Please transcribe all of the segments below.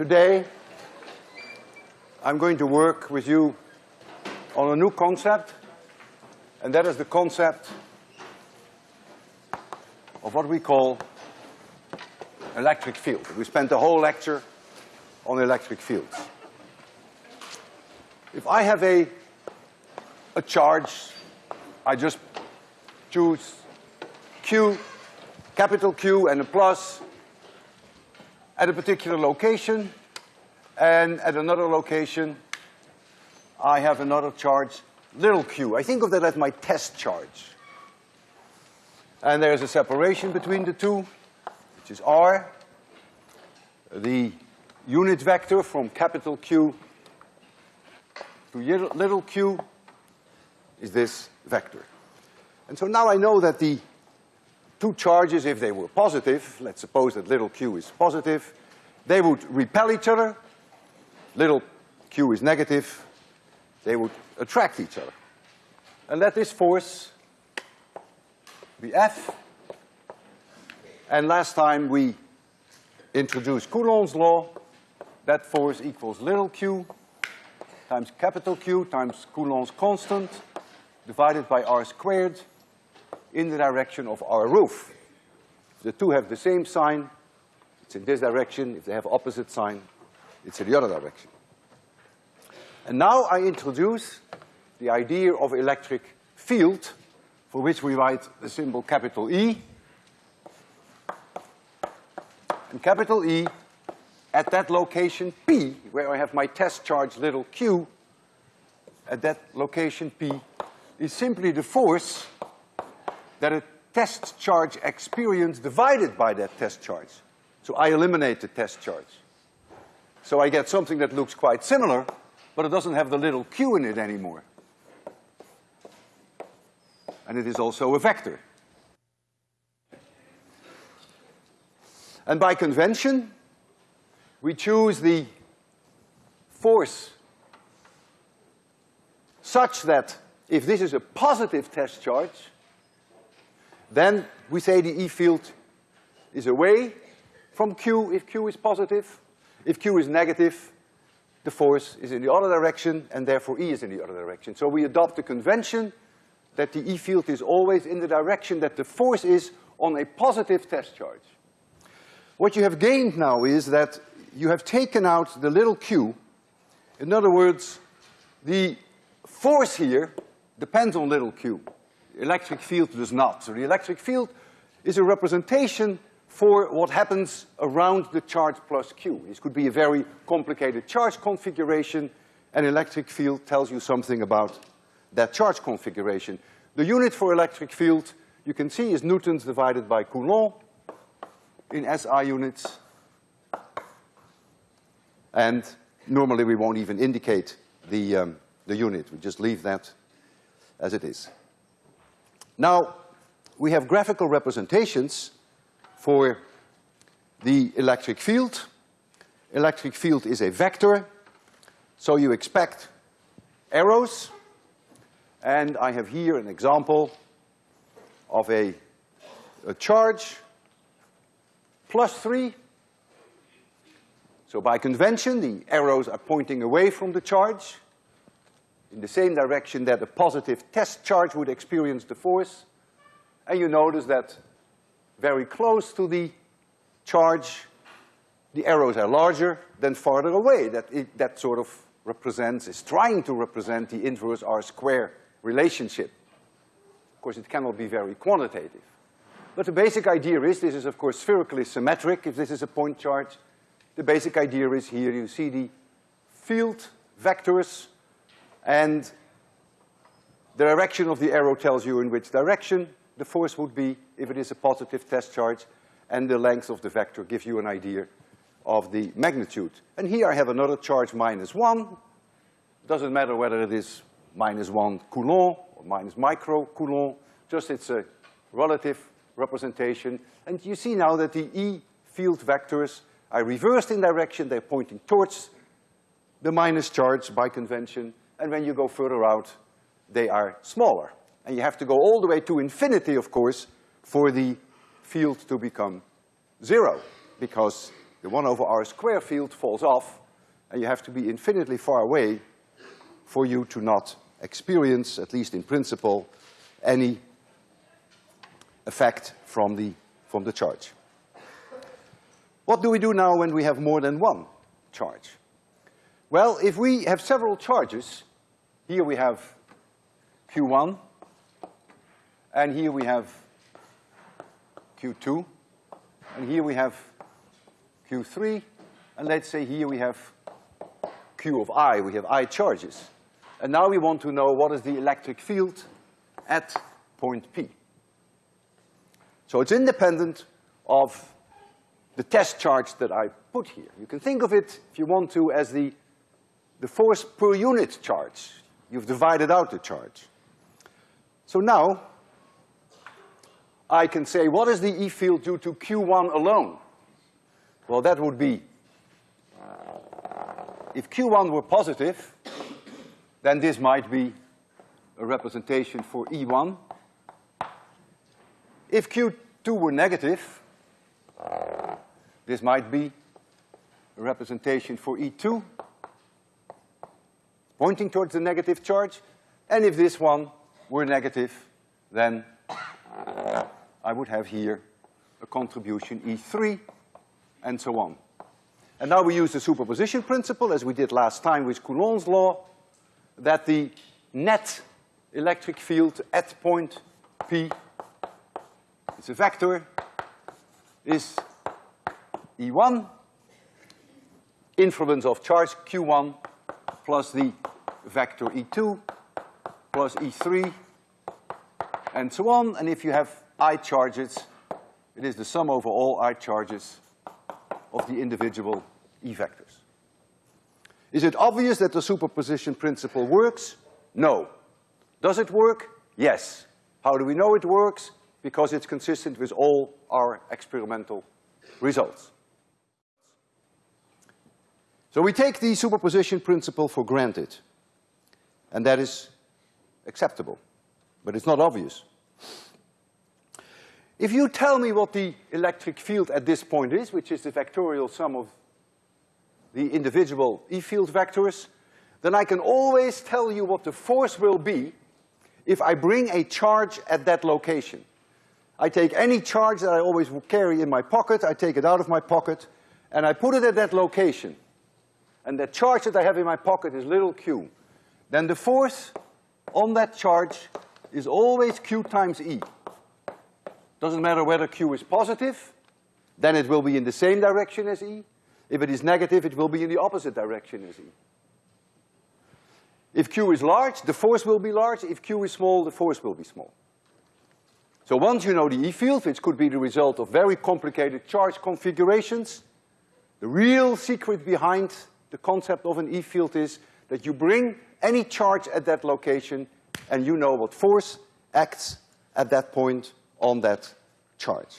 Today, I'm going to work with you on a new concept, and that is the concept of what we call electric field. We spent the whole lecture on electric fields. If I have a, a charge, I just choose Q, capital Q and a plus at a particular location, and at another location, I have another charge, little q. I think of that as my test charge. And there's a separation between the two, which is r. The unit vector from capital Q to little q is this vector. And so now I know that the two charges, if they were positive, let's suppose that little q is positive, they would repel each other. Little q is negative. They would attract each other. And let this force be F. And last time we introduced Coulomb's law. That force equals little q times capital Q times Coulomb's constant divided by r squared in the direction of r roof. If the two have the same sign, it's in this direction. If they have opposite sign, it's in the other direction. And now I introduce the idea of electric field, for which we write the symbol capital E. And capital E, at that location P, where I have my test charge little q, at that location P, is simply the force that a test charge experience divided by that test charge. So I eliminate the test charge. So I get something that looks quite similar, but it doesn't have the little q in it anymore. And it is also a vector. And by convention, we choose the force such that if this is a positive test charge, then we say the E field is away from Q if Q is positive. If Q is negative, the force is in the other direction and therefore E is in the other direction. So we adopt the convention that the E field is always in the direction that the force is on a positive test charge. What you have gained now is that you have taken out the little q. In other words, the force here depends on little q electric field does not. So the electric field is a representation for what happens around the charge plus Q. This could be a very complicated charge configuration. An electric field tells you something about that charge configuration. The unit for electric field, you can see, is newtons divided by Coulomb in SI units. And normally we won't even indicate the, um, the unit. We just leave that as it is. Now, we have graphical representations for the electric field. Electric field is a vector, so you expect arrows. And I have here an example of a, a charge plus three. So by convention, the arrows are pointing away from the charge in the same direction that a positive test charge would experience the force. And you notice that very close to the charge, the arrows are larger than farther away. That, it, that sort of represents, is trying to represent the inverse R square relationship. Of course, it cannot be very quantitative. But the basic idea is, this is of course spherically symmetric if this is a point charge. The basic idea is here you see the field vectors and the direction of the arrow tells you in which direction the force would be if it is a positive test charge, and the length of the vector gives you an idea of the magnitude. And here I have another charge minus one. Doesn't matter whether it is minus one Coulomb or minus micro Coulomb, just it's a relative representation. And you see now that the E field vectors are reversed in direction, they're pointing towards the minus charge by convention, and when you go further out, they are smaller. And you have to go all the way to infinity, of course, for the field to become zero, because the one over r square field falls off, and you have to be infinitely far away for you to not experience, at least in principle, any effect from the, from the charge. What do we do now when we have more than one charge? Well, if we have several charges, here we have Q1, and here we have Q2, and here we have Q3, and let's say here we have Q of I, we have I charges. And now we want to know what is the electric field at point P. So it's independent of the test charge that I put here. You can think of it, if you want to, as the, the force per unit charge. You've divided out the charge. So now, I can say, what is the E field due to Q1 alone? Well, that would be, uh, if Q1 were positive, then this might be a representation for E1. If Q2 were negative, this might be a representation for E2, pointing towards the negative charge. And if this one were negative, then uh, I would have here a contribution E3, and so on. And now we use the superposition principle, as we did last time with Coulomb's law, that the net electric field at point P, it's a vector, is E1, influence of charge Q1 plus the vector E2 plus E3 and so on. And if you have I charges, it is the sum over all I charges of the individual E vectors. Is it obvious that the superposition principle works? No. Does it work? Yes. How do we know it works? Because it's consistent with all our experimental results. So we take the superposition principle for granted, and that is acceptable, but it's not obvious. If you tell me what the electric field at this point is, which is the vectorial sum of the individual E field vectors, then I can always tell you what the force will be if I bring a charge at that location. I take any charge that I always carry in my pocket, I take it out of my pocket, and I put it at that location. And the charge that I have in my pocket is little q. Then the force on that charge is always q times E. Doesn't matter whether Q is positive, then it will be in the same direction as E. If it is negative, it will be in the opposite direction as E. If Q is large, the force will be large. If Q is small, the force will be small. So once you know the E field, which could be the result of very complicated charge configurations, the real secret behind the concept of an E field is that you bring any charge at that location and you know what force acts at that point on that charge.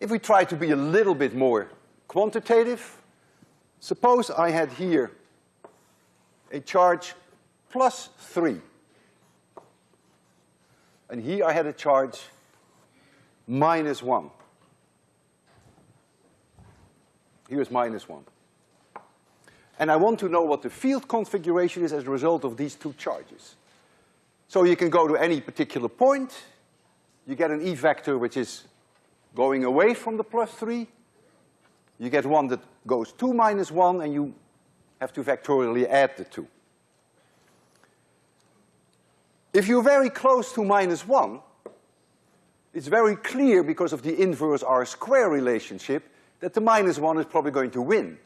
If we try to be a little bit more quantitative, suppose I had here a charge plus three. And here I had a charge minus one. Here's minus one. And I want to know what the field configuration is as a result of these two charges. So you can go to any particular point, you get an E vector which is going away from the plus three, you get one that goes to minus one, and you have to vectorially add the two. If you're very close to minus one, it's very clear because of the inverse R square relationship that the minus one is probably going to win.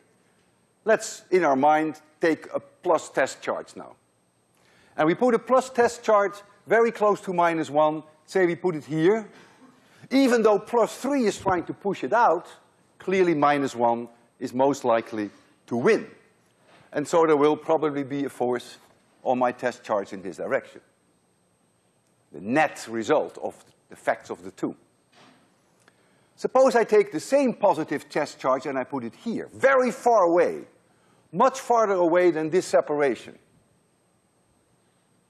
Let's, in our mind, take a plus test charge now. And we put a plus test charge very close to minus one, say we put it here. Even though plus three is trying to push it out, clearly minus one is most likely to win. And so there will probably be a force on my test charge in this direction. The net result of the effects of the two. Suppose I take the same positive test charge and I put it here, very far away, much farther away than this separation.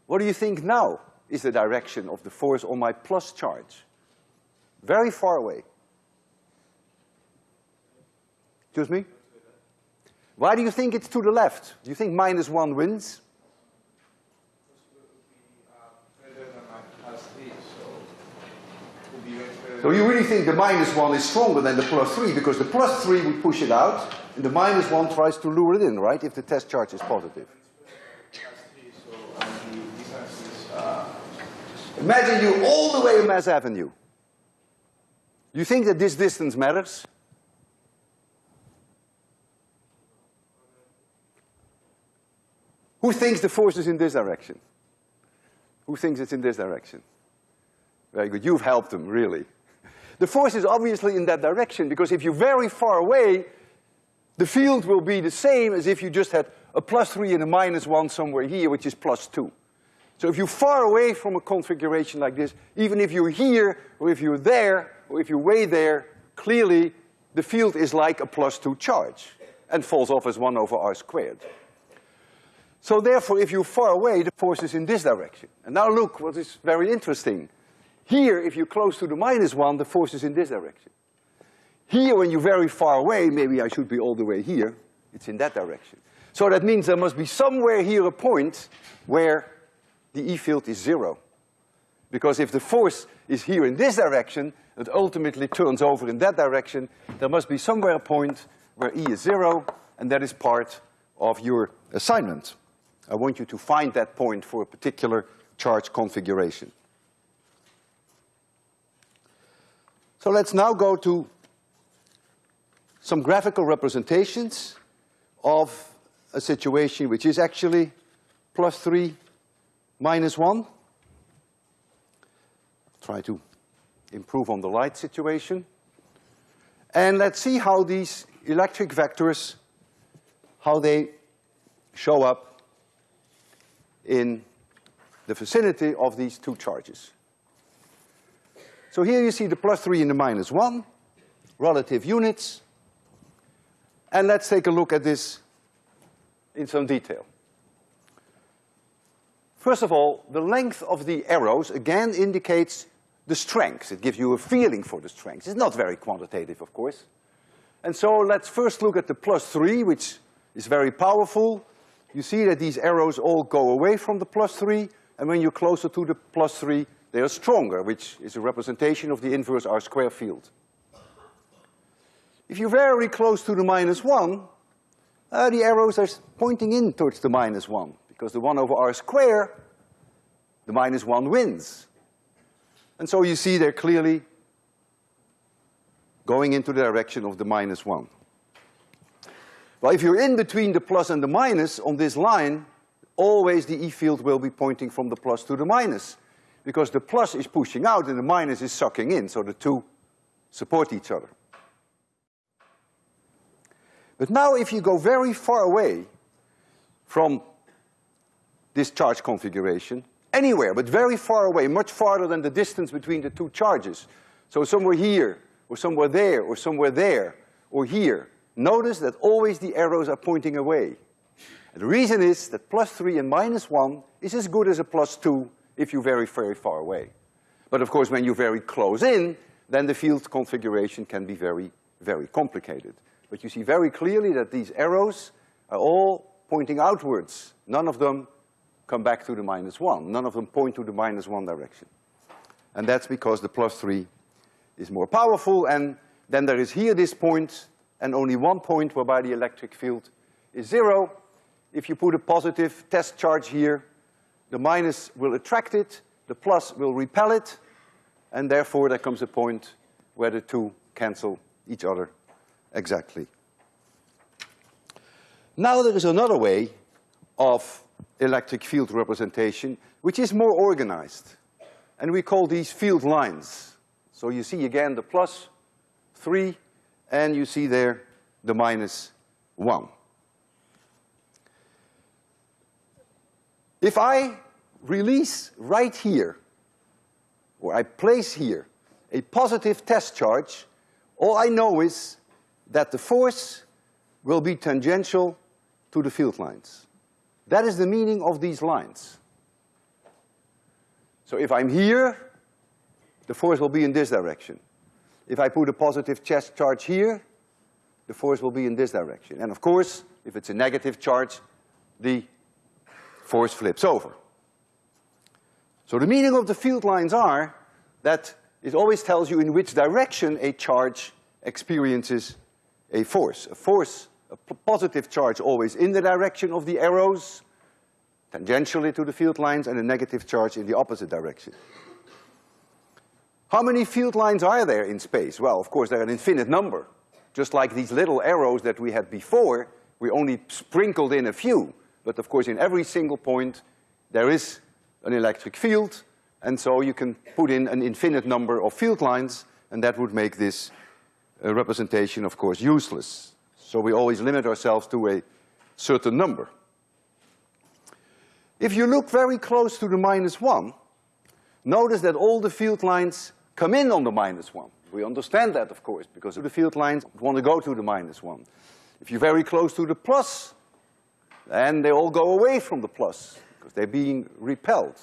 What do you think now is the direction of the force on my plus charge? Very far away. Excuse me? Why do you think it's to the left? Do you think minus one wins? So you really think the minus one is stronger than the plus three because the plus three would push it out and the minus one tries to lure it in, right, if the test charge is positive. Imagine you all the way in Mass Avenue. You think that this distance matters? Who thinks the force is in this direction? Who thinks it's in this direction? Very good, you've helped them, really. The force is obviously in that direction because if you're very far away, the field will be the same as if you just had a plus three and a minus one somewhere here, which is plus two. So if you're far away from a configuration like this, even if you're here, or if you're there, or if you're way there, clearly the field is like a plus two charge and falls off as one over r squared. So therefore, if you're far away, the force is in this direction. And now look what is very interesting. Here, if you're close to the minus one, the force is in this direction. Here, when you're very far away, maybe I should be all the way here, it's in that direction. So that means there must be somewhere here a point where the E field is zero. Because if the force is here in this direction, it ultimately turns over in that direction, there must be somewhere a point where E is zero, and that is part of your assignment. I want you to find that point for a particular charge configuration. So let's now go to some graphical representations of a situation which is actually plus three, minus one. Try to improve on the light situation. And let's see how these electric vectors, how they show up in the vicinity of these two charges. So here you see the plus three and the minus one, relative units. And let's take a look at this in some detail. First of all, the length of the arrows again indicates the strength. It gives you a feeling for the strength. It's not very quantitative, of course. And so let's first look at the plus three, which is very powerful you see that these arrows all go away from the plus three, and when you're closer to the plus three, they are stronger, which is a representation of the inverse R square field. If you're very close to the minus one, uh, the arrows are pointing in towards the minus one, because the one over R square, the minus one wins. And so you see they're clearly going into the direction of the minus one. Well, if you're in between the plus and the minus on this line, always the E field will be pointing from the plus to the minus. Because the plus is pushing out and the minus is sucking in, so the two support each other. But now if you go very far away from this charge configuration, anywhere, but very far away, much farther than the distance between the two charges, so somewhere here, or somewhere there, or somewhere there, or here, notice that always the arrows are pointing away. And the reason is that plus three and minus one is as good as a plus two if you're very, very far away. But of course, when you're very close in, then the field configuration can be very, very complicated. But you see very clearly that these arrows are all pointing outwards. None of them come back to the minus one. None of them point to the minus one direction. And that's because the plus three is more powerful, and then there is here this point and only one point whereby the electric field is zero. If you put a positive test charge here, the minus will attract it, the plus will repel it, and therefore there comes a point where the two cancel each other exactly. Now there is another way of electric field representation which is more organized. And we call these field lines. So you see again the plus three and you see there the minus one. If I release right here, or I place here, a positive test charge, all I know is that the force will be tangential to the field lines. That is the meaning of these lines. So if I'm here, the force will be in this direction. if I put a positive test charge here, the force will be in this direction. And of course, if it's a negative charge, the force flips over. So the meaning of the field lines are that it always tells you in which direction a charge experiences a force. A force, a positive charge always in the direction of the arrows, tangentially to the field lines, and a negative charge in the opposite direction. How many field lines are there in space? Well, of course, there are an infinite number. Just like these little arrows that we had before, we only sprinkled in a few. But of course, in every single point, there is an electric field, and so you can put in an infinite number of field lines, and that would make this uh, representation, of course, useless. So we always limit ourselves to a certain number. If you look very close to the minus one, notice that all the field lines come in on the minus one. We understand that, of course, because the field lines want to go to the minus one. If you're very close to the plus, then they all go away from the plus because they're being repelled.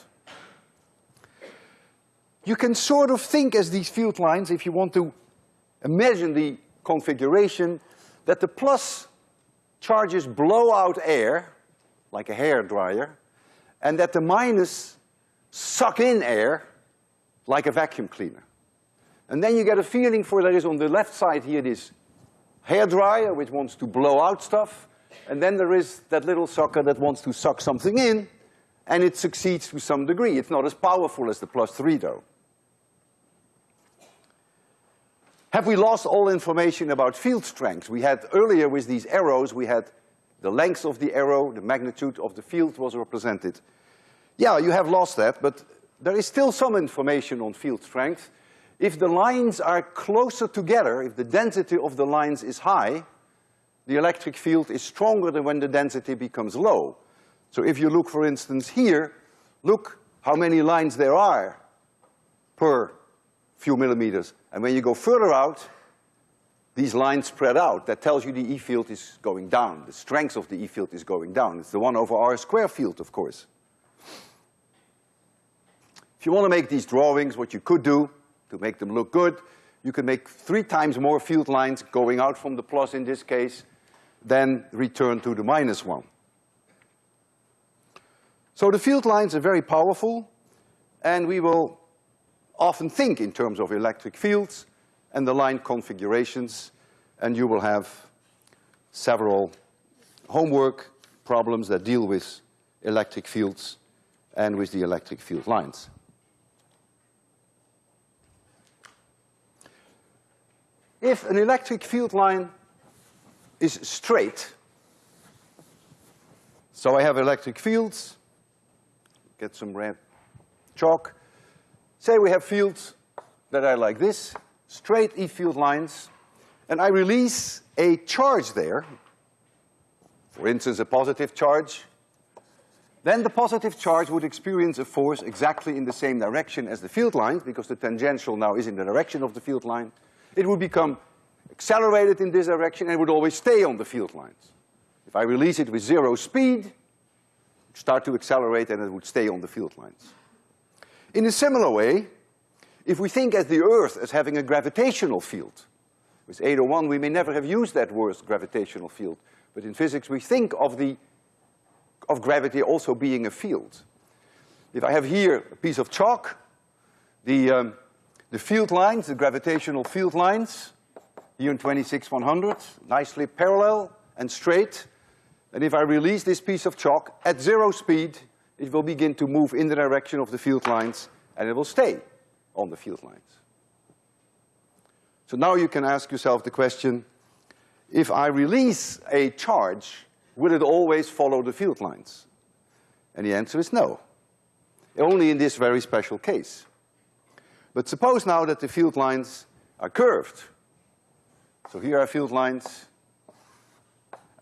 You can sort of think as these field lines, if you want to imagine the configuration, that the plus charges blow out air, like a hair dryer, and that the minus suck in air, like a vacuum cleaner. And then you get a feeling for there is on the left side here this hair dryer which wants to blow out stuff, and then there is that little sucker that wants to suck something in, and it succeeds to some degree. It's not as powerful as the plus three though. Have we lost all information about field strength? We had earlier with these arrows, we had the length of the arrow, the magnitude of the field was represented. Yeah, you have lost that, but there is still some information on field strength. If the lines are closer together, if the density of the lines is high, the electric field is stronger than when the density becomes low. So if you look, for instance, here, look how many lines there are per few millimeters. And when you go further out, these lines spread out. That tells you the E field is going down. The strength of the E field is going down. It's the one over R square field, of course. If you want to make these drawings, what you could do to make them look good, you can make three times more field lines going out from the plus in this case than return to the minus one. So the field lines are very powerful, and we will often think in terms of electric fields and the line configurations, and you will have several homework problems that deal with electric fields and with the electric field lines. If an electric field line is straight, so I have electric fields, get some red chalk, Say we have fields that are like this, straight E field lines, and I release a charge there, for instance, a positive charge, then the positive charge would experience a force exactly in the same direction as the field lines, because the tangential now is in the direction of the field line. It would become accelerated in this direction and would always stay on the field lines. If I release it with zero speed, it start to accelerate and it would stay on the field lines. In a similar way, if we think of the Earth as having a gravitational field, with 801 we may never have used that word gravitational field, but in physics we think of the, of gravity also being a field. If I have here a piece of chalk, the, um, the field lines, the gravitational field lines, here in 26100, nicely parallel and straight, and if I release this piece of chalk at zero speed, it will begin to move in the direction of the field lines and it will stay on the field lines. So now you can ask yourself the question, if I release a charge, will it always follow the field lines? And the answer is no. Only in this very special case. But suppose now that the field lines are curved. So here are field lines,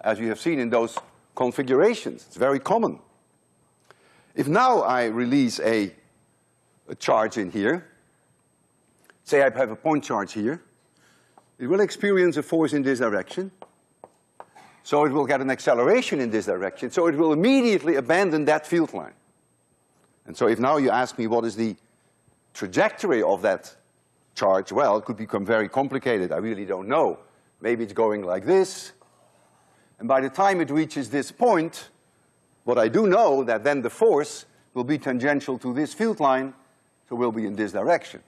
as you have seen in those configurations. It's very common. If now I release a, a charge in here, say I have a point charge here, it will experience a force in this direction. So it will get an acceleration in this direction, so it will immediately abandon that field line. And so if now you ask me what is the trajectory of that charge, well, it could become very complicated. I really don't know. Maybe it's going like this. And by the time it reaches this point, what I do know that then the force will be tangential to this field line, so will be in this direction.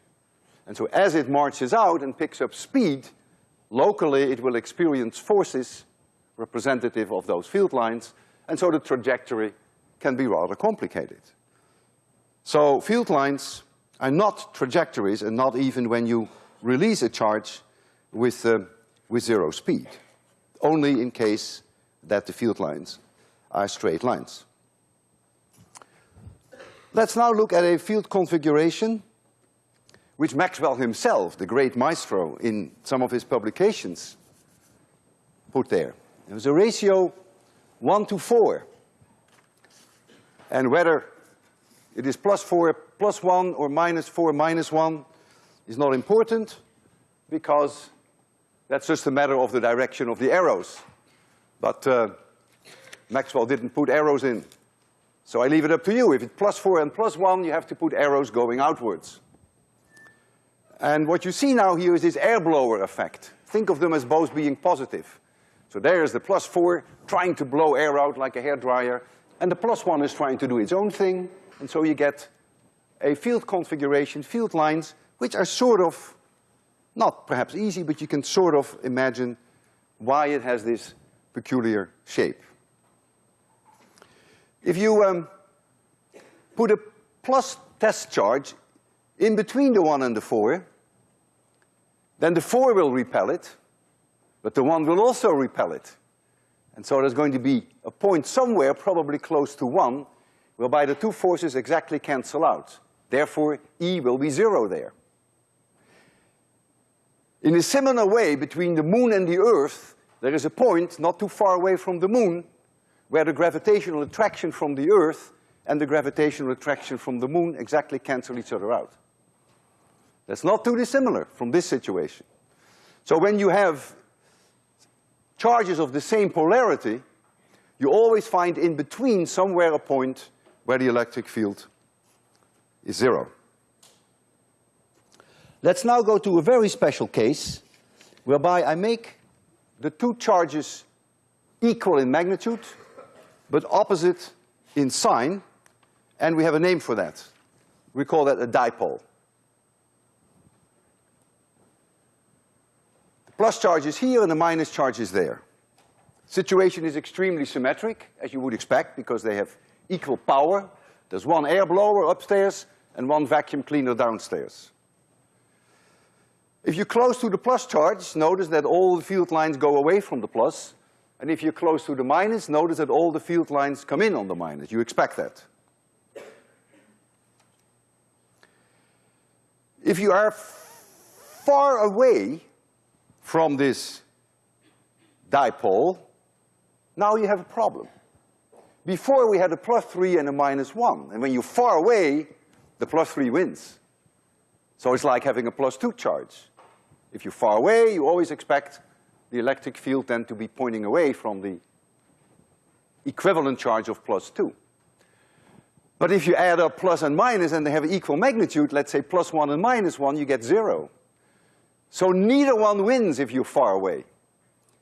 And so as it marches out and picks up speed, locally it will experience forces representative of those field lines, and so the trajectory can be rather complicated. So field lines are not trajectories and not even when you release a charge with, uh, with zero speed, only in case that the field lines are straight lines. Let's now look at a field configuration which Maxwell himself, the great maestro in some of his publications, put there. It was a ratio one to four. And whether it is plus four, plus one, or minus four, minus one, is not important because that's just a matter of the direction of the arrows. But uh, Maxwell didn't put arrows in. So I leave it up to you. If it's plus four and plus one, you have to put arrows going outwards. And what you see now here is this air blower effect. Think of them as both being positive. So there's the plus four trying to blow air out like a hair dryer, and the plus one is trying to do its own thing, and so you get a field configuration, field lines, which are sort of, not perhaps easy, but you can sort of imagine why it has this peculiar shape. If you um, put a plus test charge in between the one and the four, then the four will repel it, but the one will also repel it. And so there's going to be a point somewhere, probably close to one, whereby the two forces exactly cancel out. Therefore, E will be zero there. In a similar way, between the moon and the earth, there is a point not too far away from the moon where the gravitational attraction from the Earth and the gravitational attraction from the moon exactly cancel each other out. That's not too dissimilar from this situation. So when you have charges of the same polarity, you always find in between somewhere a point where the electric field is zero. Let's now go to a very special case whereby I make the two charges equal in magnitude but opposite in sign, and we have a name for that. We call that a dipole. The plus charge is here and the minus charge is there. Situation is extremely symmetric, as you would expect, because they have equal power. There's one air blower upstairs and one vacuum cleaner downstairs. If you're close to the plus charge, notice that all the field lines go away from the plus, and if you're close to the minus, notice that all the field lines come in on the minus. You expect that. If you are far away from this dipole, now you have a problem. Before we had a plus three and a minus one, and when you're far away, the plus three wins. So it's like having a plus two charge. If you're far away, you always expect the electric field then to be pointing away from the equivalent charge of plus two. But if you add up plus and minus and they have equal magnitude, let's say plus one and minus one, you get zero. So neither one wins if you're far away.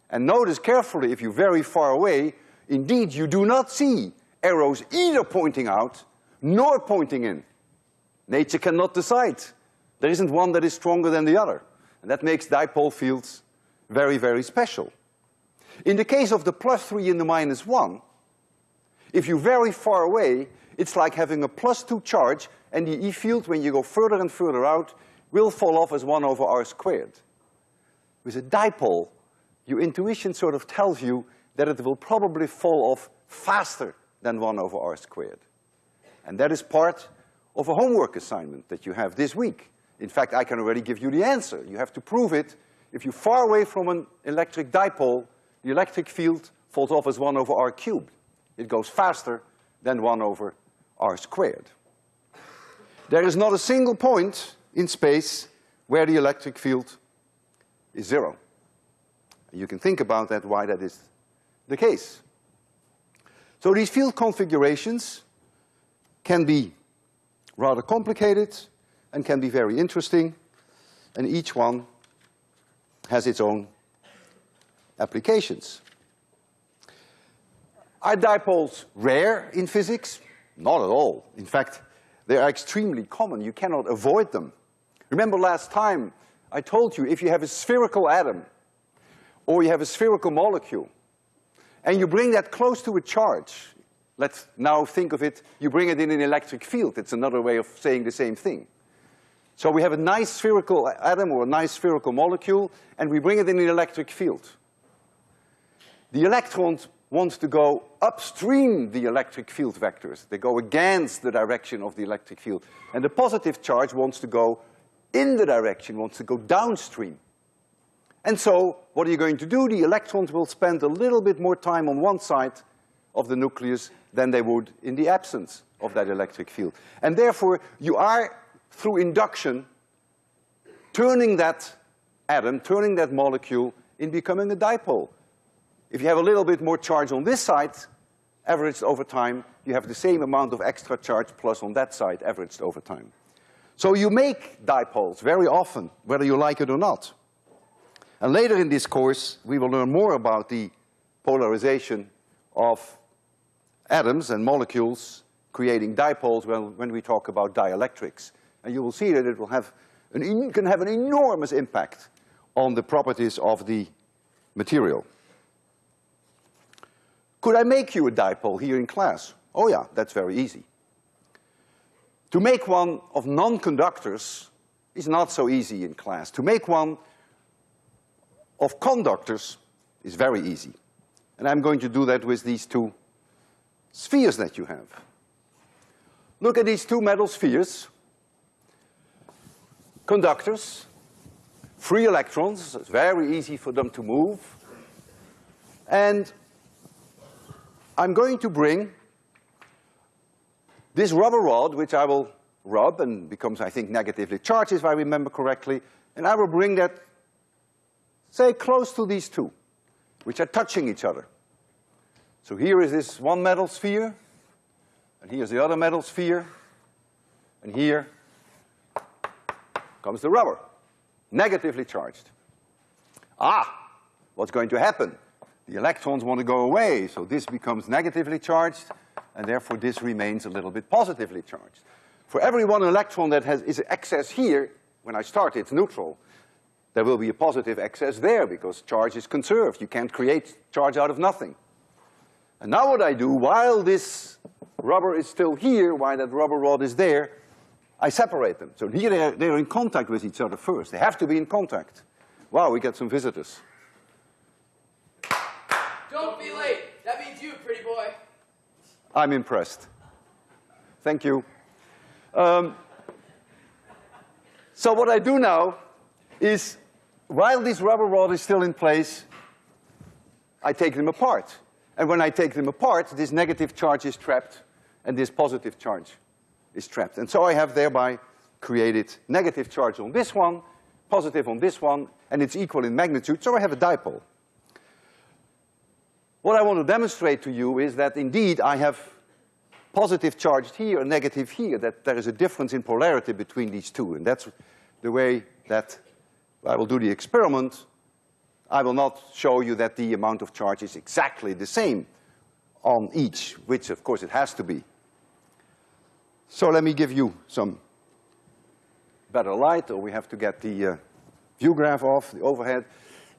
And notice carefully, if you're very far away, indeed you do not see arrows either pointing out nor pointing in. Nature cannot decide. There isn't one that is stronger than the other. And that makes dipole fields very, very special. In the case of the plus three and the minus one, if you're very far away, it's like having a plus two charge and the E field, when you go further and further out, will fall off as one over R squared. With a dipole, your intuition sort of tells you that it will probably fall off faster than one over R squared. And that is part of a homework assignment that you have this week. In fact, I can already give you the answer. You have to prove it if you're far away from an electric dipole, the electric field falls off as one over r cubed. It goes faster than one over r squared. There is not a single point in space where the electric field is zero. You can think about that, why that is the case. So these field configurations can be rather complicated and can be very interesting. and each one has its own applications. Are dipoles rare in physics? Not at all. In fact, they are extremely common. You cannot avoid them. Remember last time I told you if you have a spherical atom or you have a spherical molecule and you bring that close to a charge, let's now think of it, you bring it in an electric field. It's another way of saying the same thing. So we have a nice spherical atom or a nice spherical molecule and we bring it in an electric field. The electrons want to go upstream the electric field vectors. They go against the direction of the electric field. And the positive charge wants to go in the direction, wants to go downstream. And so, what are you going to do? The electrons will spend a little bit more time on one side of the nucleus than they would in the absence of that electric field. And therefore, you are, through induction, turning that atom, turning that molecule in becoming a dipole. If you have a little bit more charge on this side, averaged over time, you have the same amount of extra charge plus on that side, averaged over time. So you make dipoles very often, whether you like it or not. And later in this course, we will learn more about the polarization of atoms and molecules creating dipoles when, when we talk about dielectrics. And you will see that it will have an, can have an enormous impact on the properties of the material. Could I make you a dipole here in class? Oh yeah, that's very easy. To make one of non-conductors is not so easy in class. To make one of conductors is very easy. And I'm going to do that with these two spheres that you have. Look at these two metal spheres. Conductors, free electrons, it's very easy for them to move. And I'm going to bring this rubber rod, which I will rub and becomes, I think, negatively charged, if I remember correctly, and I will bring that, say, close to these two, which are touching each other. So here is this one metal sphere, and here's the other metal sphere, and here comes the rubber, negatively charged. Ah, what's going to happen? The electrons want to go away, so this becomes negatively charged, and therefore this remains a little bit positively charged. For every one electron that has, is excess here, when I start it's neutral, there will be a positive excess there because charge is conserved. You can't create charge out of nothing. And now what I do, while this rubber is still here, while that rubber rod is there, I separate them. So here they're, they're in contact with each other first. They have to be in contact. Wow, we get some visitors. Don't be late. That means you, pretty boy. I'm impressed. Thank you. Um, so what I do now is, while this rubber rod is still in place, I take them apart. And when I take them apart, this negative charge is trapped and this positive charge is trapped. And so I have thereby created negative charge on this one, positive on this one, and it's equal in magnitude, so I have a dipole. What I want to demonstrate to you is that indeed I have positive charged here and negative here, that there is a difference in polarity between these two. And that's the way that I will do the experiment. I will not show you that the amount of charge is exactly the same on each, which of course it has to be. So let me give you some better light, or we have to get the uh, view graph off, the overhead.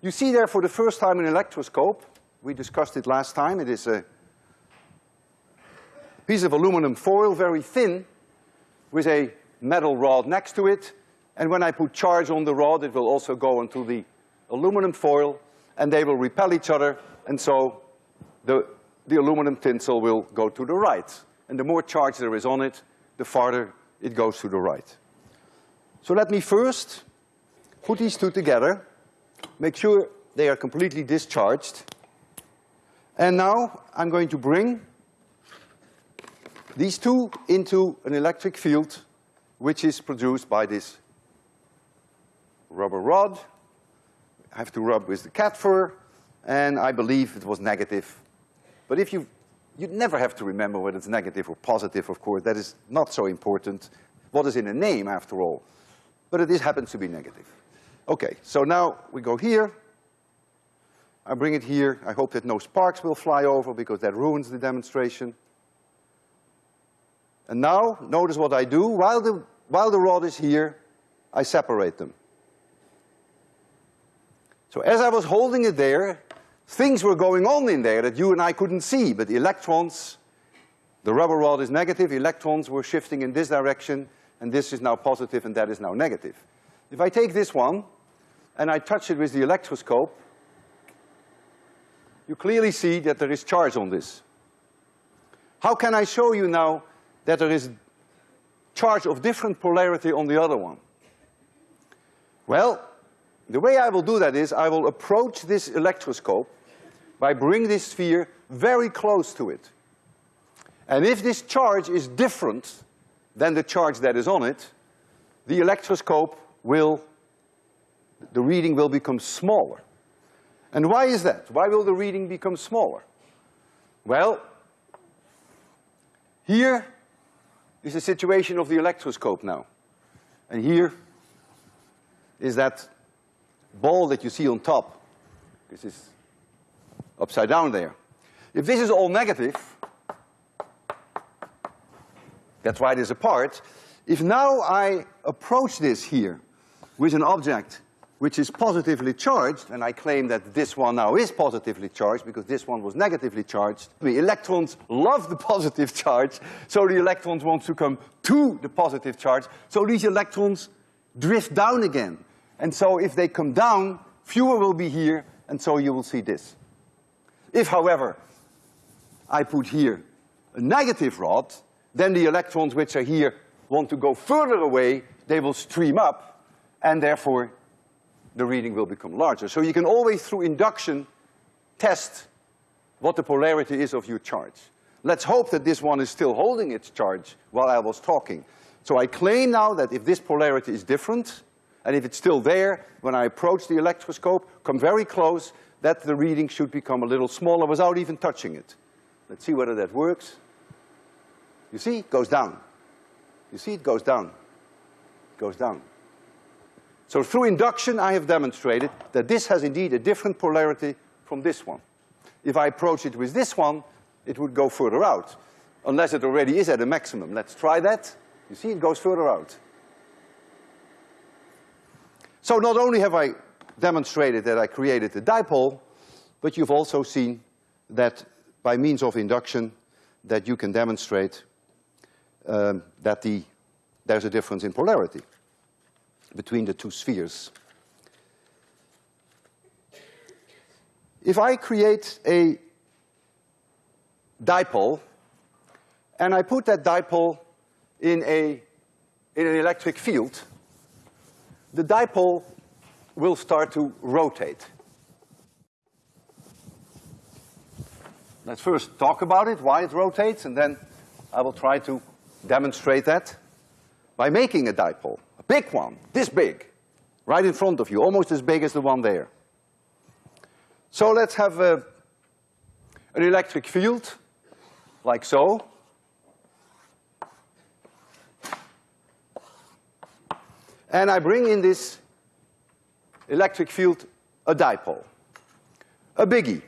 You see there for the first time an electroscope we discussed it last time. It is a piece of aluminum foil, very thin, with a metal rod next to it. And when I put charge on the rod, it will also go onto the aluminum foil, and they will repel each other, and so the, the aluminum tinsel will go to the right. And the more charge there is on it, the farther it goes to the right. So let me first put these two together, make sure they are completely discharged, and now I'm going to bring these two into an electric field which is produced by this rubber rod. I have to rub with the cat fur, and I believe it was negative. But if you, you never have to remember whether it's negative or positive, of course, that is not so important. What is in a name, after all? but it is happens to be negative. Okay, so now we go here. I bring it here. I hope that no sparks will fly over because that ruins the demonstration. And now, notice what I do. While the, while the rod is here, I separate them. So as I was holding it there, things were going on in there that you and I couldn't see, but the electrons, the rubber rod is negative, electrons were shifting in this direction, and this is now positive and that is now negative. If I take this one and I touch it with the electroscope, you clearly see that there is charge on this. How can I show you now that there is charge of different polarity on the other one? Well, the way I will do that is I will approach this electroscope by bringing this sphere very close to it. And if this charge is different than the charge that is on it, the electroscope will, the reading will become smaller. And why is that? Why will the reading become smaller? Well, here is the situation of the electroscope now. And here is that ball that you see on top. This is upside down there. If this is all negative, that's why it is apart. If now I approach this here with an object which is positively charged, and I claim that this one now is positively charged because this one was negatively charged. The electrons love the positive charge, so the electrons want to come to the positive charge, so these electrons drift down again. And so if they come down, fewer will be here, and so you will see this. If, however, I put here a negative rod, then the electrons which are here want to go further away, they will stream up, and therefore the reading will become larger. So you can always, through induction, test what the polarity is of your charge. Let's hope that this one is still holding its charge while I was talking. So I claim now that if this polarity is different, and if it's still there, when I approach the electroscope, come very close, that the reading should become a little smaller without even touching it. Let's see whether that works. You see, it goes down. You see, it goes down. It goes down. So through induction, I have demonstrated that this has indeed a different polarity from this one. If I approach it with this one, it would go further out, unless it already is at a maximum. Let's try that. You see, it goes further out. So not only have I demonstrated that I created a dipole, but you've also seen that by means of induction that you can demonstrate um, that the, there's a difference in polarity between the two spheres. If I create a dipole and I put that dipole in, a, in an electric field, the dipole will start to rotate. Let's first talk about it, why it rotates, and then I will try to demonstrate that by making a dipole a big one, this big, right in front of you, almost as big as the one there. So let's have a, an electric field, like so. And I bring in this electric field a dipole, a biggie.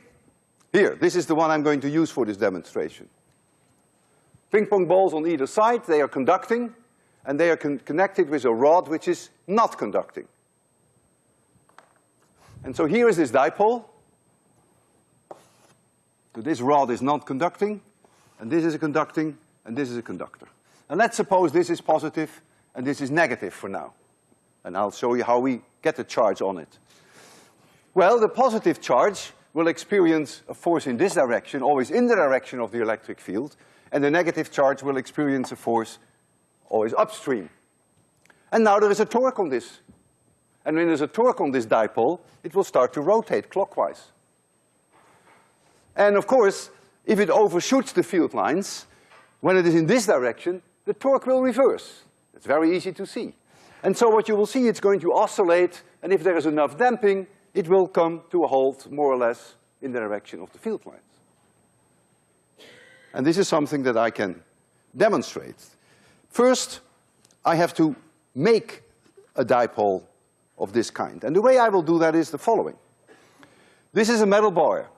Here, this is the one I'm going to use for this demonstration. Ping pong balls on either side, they are conducting and they are con connected with a rod which is not conducting. And so here is this dipole. So this rod is not conducting, and this is a conducting, and this is a conductor. And let's suppose this is positive and this is negative for now. And I'll show you how we get the charge on it. Well, the positive charge will experience a force in this direction, always in the direction of the electric field, and the negative charge will experience a force always upstream. And now there is a torque on this. And when there's a torque on this dipole, it will start to rotate clockwise. And of course, if it overshoots the field lines, when it is in this direction, the torque will reverse. It's very easy to see. And so what you will see, it's going to oscillate, and if there is enough damping, it will come to a halt more or less in the direction of the field lines. And this is something that I can demonstrate. First, I have to make a dipole of this kind. And the way I will do that is the following. This is a metal bar.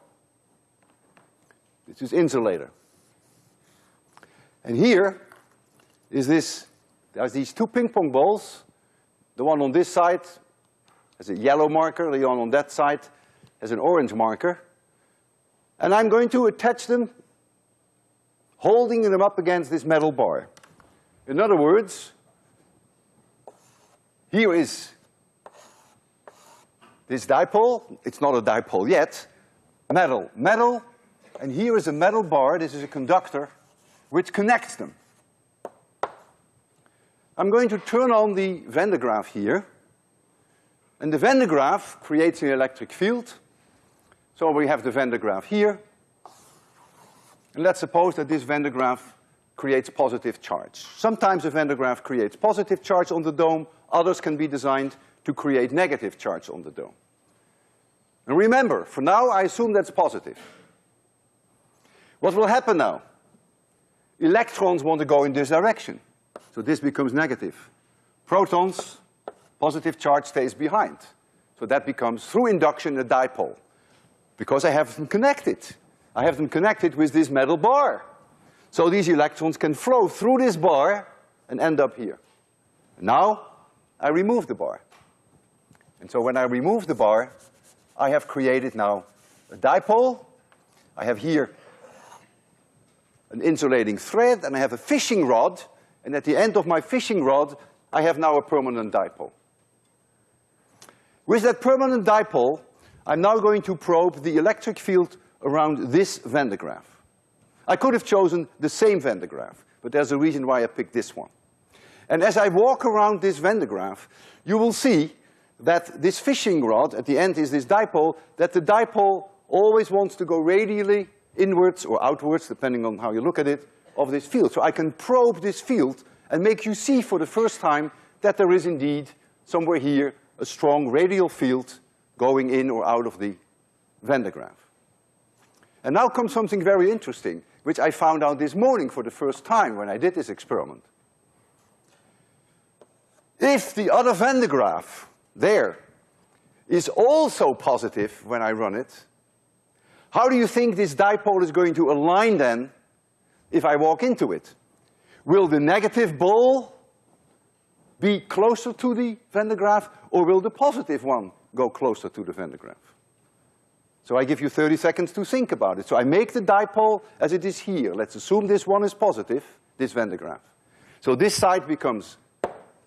This is insulator. And here is this, there's these two ping pong balls. The one on this side has a yellow marker, the one on that side has an orange marker. And I'm going to attach them, holding them up against this metal bar. In other words, here is this dipole, it's not a dipole yet, metal, metal, and here is a metal bar, this is a conductor, which connects them. I'm going to turn on the Van de Graaff here, and the Van de Graaff creates an electric field. So we have the Van de Graaff here, and let's suppose that this Van de Graaff creates positive charge. Sometimes a Van de Graaff creates positive charge on the dome, others can be designed to create negative charge on the dome. And remember, for now I assume that's positive. What will happen now? Electrons want to go in this direction. So this becomes negative. Protons, positive charge stays behind. So that becomes, through induction, a dipole. Because I have them connected. I have them connected with this metal bar. So these electrons can flow through this bar and end up here. Now, I remove the bar. And so when I remove the bar, I have created now a dipole. I have here an insulating thread, and I have a fishing rod, and at the end of my fishing rod, I have now a permanent dipole. With that permanent dipole, I'm now going to probe the electric field around this Van de Graaff. I could have chosen the same Van de Graaff, but there's a reason why I picked this one. And as I walk around this Van de Graaff, you will see that this fishing rod, at the end is this dipole, that the dipole always wants to go radially inwards or outwards, depending on how you look at it, of this field. So I can probe this field and make you see for the first time that there is indeed somewhere here a strong radial field going in or out of the Van de Graaff. And now comes something very interesting, which I found out this morning for the first time when I did this experiment. If the other Van de Graaff there is also positive when I run it, how do you think this dipole is going to align then if I walk into it? Will the negative ball be closer to the Van de Graaff or will the positive one go closer to the Van de Graaff? So I give you thirty seconds to think about it. So I make the dipole as it is here. Let's assume this one is positive, this Van de Graaff. So this side becomes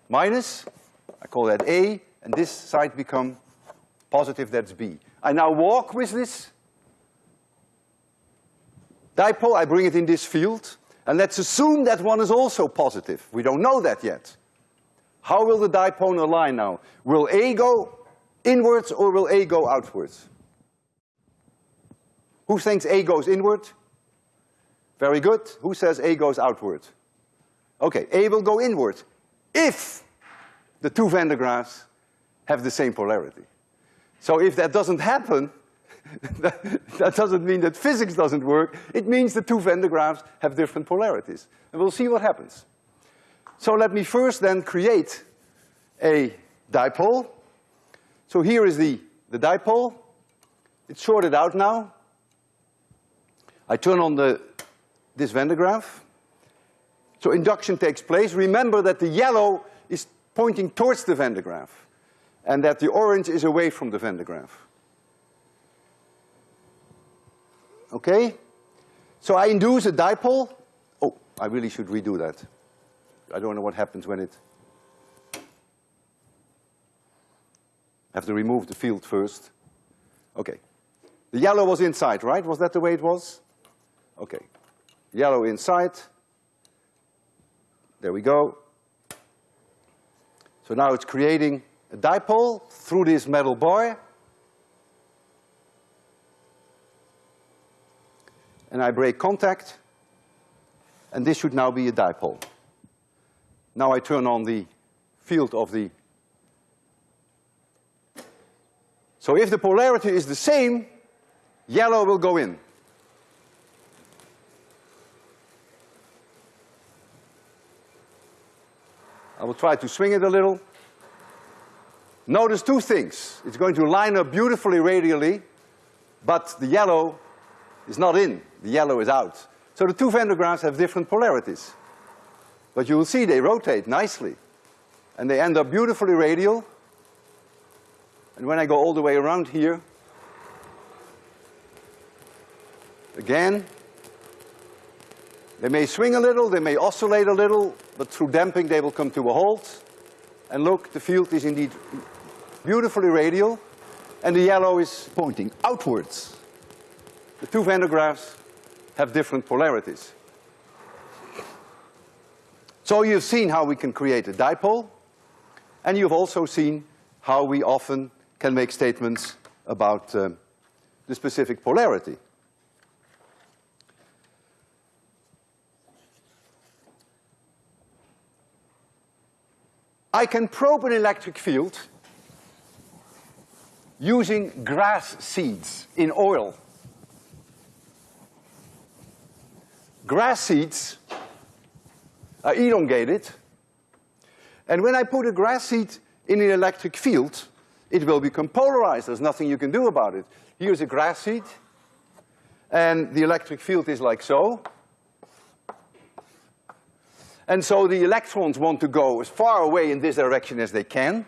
minus, I call that A, and this side become positive, that's B. I now walk with this dipole, I bring it in this field, and let's assume that one is also positive. We don't know that yet. How will the dipole align now? Will A go inwards or will A go outwards? Who thinks A goes inward? Very good. Who says A goes outward? Okay, A will go inward if the two Van de Graaffs have the same polarity. So if that doesn't happen, that, that doesn't mean that physics doesn't work. It means the two Van de Graaffs have different polarities. And we'll see what happens. So let me first then create a dipole. So here is the, the dipole. It's sorted out now. I turn on the, this Van de Graaff. So induction takes place. Remember that the yellow is pointing towards the Van de Graaff and that the orange is away from the Van de Graaff. Okay? So I induce a dipole. Oh, I really should redo that. I don't know what happens when it... I have to remove the field first. Okay. The yellow was inside, right? Was that the way it was? Okay. Yellow inside. There we go. So now it's creating a dipole through this metal bar. And I break contact, and this should now be a dipole. Now I turn on the field of the So if the polarity is the same, yellow will go in. I will try to swing it a little. Notice two things. It's going to line up beautifully radially, but the yellow is not in, the yellow is out. So the two Van de Graaffs have different polarities. But you will see they rotate nicely. And they end up beautifully radial. And when I go all the way around here, again, they may swing a little, they may oscillate a little, but through damping they will come to a halt. And look, the field is indeed beautifully radial, and the yellow is pointing outwards. The two Van de Graaffs have different polarities. So you've seen how we can create a dipole, and you've also seen how we often can make statements about uh, the specific polarity. I can probe an electric field using grass seeds in oil. Grass seeds are elongated, and when I put a grass seed in an electric field, it will become polarized. There's nothing you can do about it. Here's a grass seed, and the electric field is like so. And so the electrons want to go as far away in this direction as they can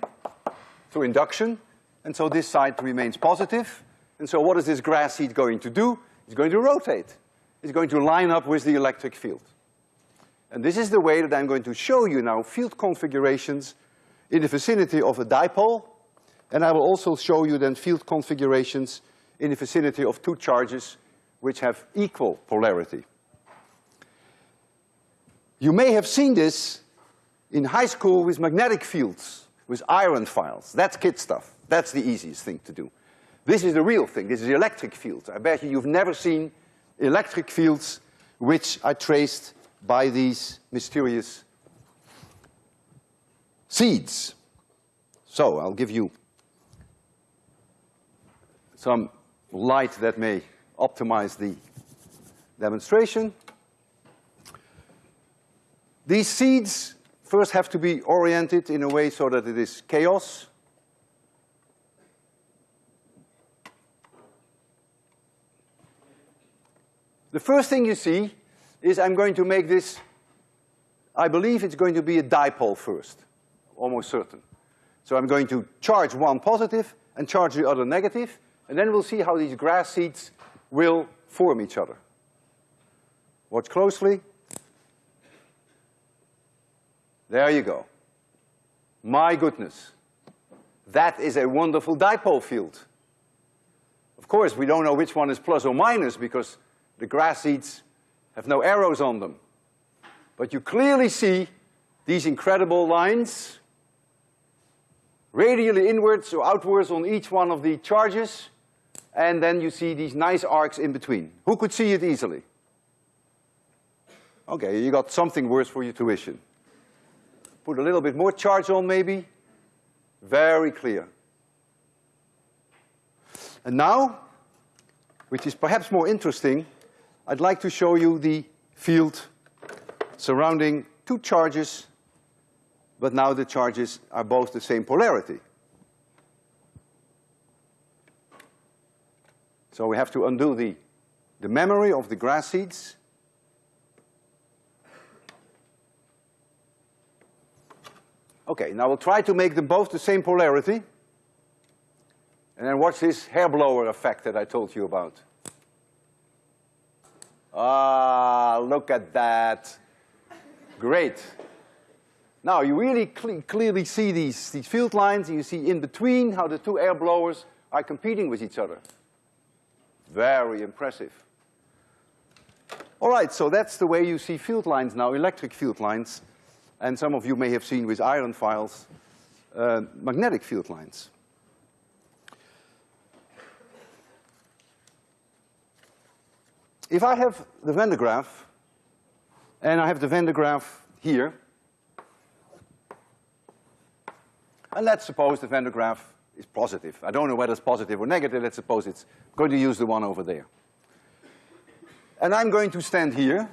through induction. And so this side remains positive. And so what is this grass seed going to do? It's going to rotate. It's going to line up with the electric field. And this is the way that I'm going to show you now field configurations in the vicinity of a dipole. And I will also show you then field configurations in the vicinity of two charges which have equal polarity. You may have seen this in high school with magnetic fields, with iron files. That's kid stuff. That's the easiest thing to do. This is the real thing. This is the electric field. I bet you you've never seen electric fields which are traced by these mysterious seeds. So I'll give you some light that may optimize the demonstration. These seeds first have to be oriented in a way so that it is chaos. The first thing you see is I'm going to make this, I believe it's going to be a dipole first, almost certain. So I'm going to charge one positive and charge the other negative, and then we'll see how these grass seeds will form each other. Watch closely. There you go. My goodness. That is a wonderful dipole field. Of course, we don't know which one is plus or minus because the grass seeds have no arrows on them. But you clearly see these incredible lines radially inwards or outwards on each one of the charges, and then you see these nice arcs in between. Who could see it easily? Okay, you got something worse for your tuition. Put a little bit more charge on maybe. Very clear. And now, which is perhaps more interesting, I'd like to show you the field surrounding two charges, but now the charges are both the same polarity. So we have to undo the, the memory of the grass seeds. Okay, now we'll try to make them both the same polarity. And then watch this hair blower effect that I told you about. Ah, look at that. Great. Now you really cle clearly see these, these field lines, and you see in between how the two air blowers are competing with each other. Very impressive. All right, so that's the way you see field lines now, electric field lines and some of you may have seen with iron files, uh, magnetic field lines. If I have the Van de Graaff, and I have the Van de Graaff here, and let's suppose the Van de Graaff is positive. I don't know whether it's positive or negative, let's suppose it's going to use the one over there. And I'm going to stand here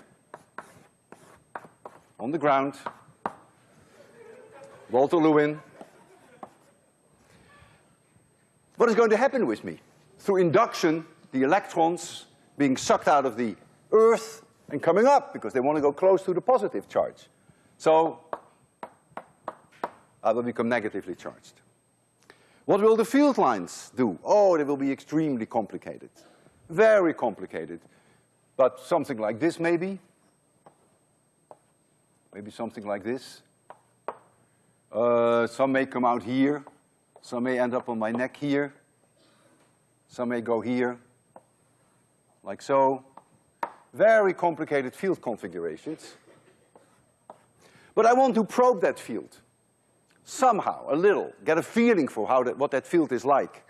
on the ground Walter Lewin. what is going to happen with me? Through induction, the electrons being sucked out of the Earth and coming up because they want to go close to the positive charge. So I will become negatively charged. What will the field lines do? Oh, they will be extremely complicated. Very complicated. But something like this maybe. Maybe something like this. Uh, some may come out here. Some may end up on my neck here. Some may go here, like so. Very complicated field configurations. But I want to probe that field somehow, a little, get a feeling for how that, what that field is like.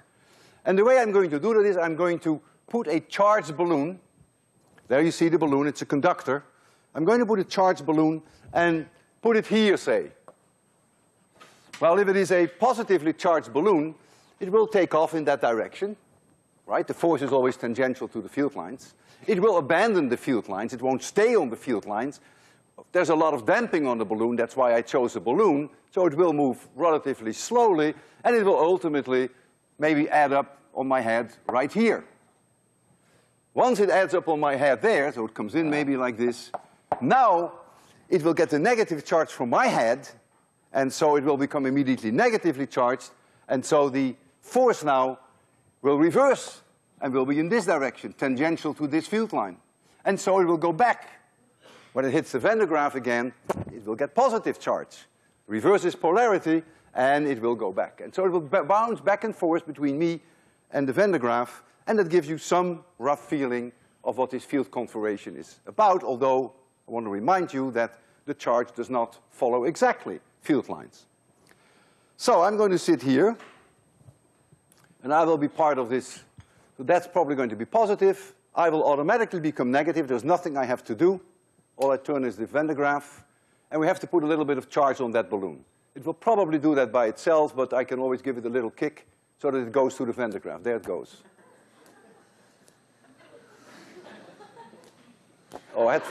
And the way I'm going to do that is I'm going to put a charged balloon, there you see the balloon, it's a conductor. I'm going to put a charged balloon and put it here, say. Well, if it is a positively charged balloon, it will take off in that direction, right? The force is always tangential to the field lines. It will abandon the field lines, it won't stay on the field lines. There's a lot of damping on the balloon, that's why I chose a balloon, so it will move relatively slowly, and it will ultimately maybe add up on my head right here. Once it adds up on my head there, so it comes in maybe like this, now it will get the negative charge from my head, and so it will become immediately negatively charged, and so the force now will reverse and will be in this direction, tangential to this field line. And so it will go back. When it hits the Van de Graaff again, it will get positive charge reverses polarity, and it will go back. And so it will bounce back and forth between me and the Van de Graaff, and that gives you some rough feeling of what this field configuration is about, although I want to remind you that the charge does not follow exactly field lines. So I'm going to sit here, and I will be part of this. So that's probably going to be positive. I will automatically become negative. There's nothing I have to do. All I turn is the Van de Graaff and we have to put a little bit of charge on that balloon. It will probably do that by itself, but I can always give it a little kick so that it goes through the Van de Graaff. There it goes. oh, I had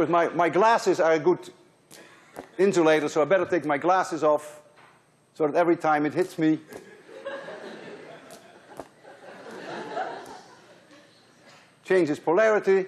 course, my, my glasses are a good insulator, so I better take my glasses off so that every time it hits me, changes polarity,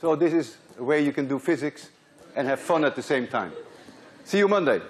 So this is a way you can do physics and have fun at the same time. See you Monday.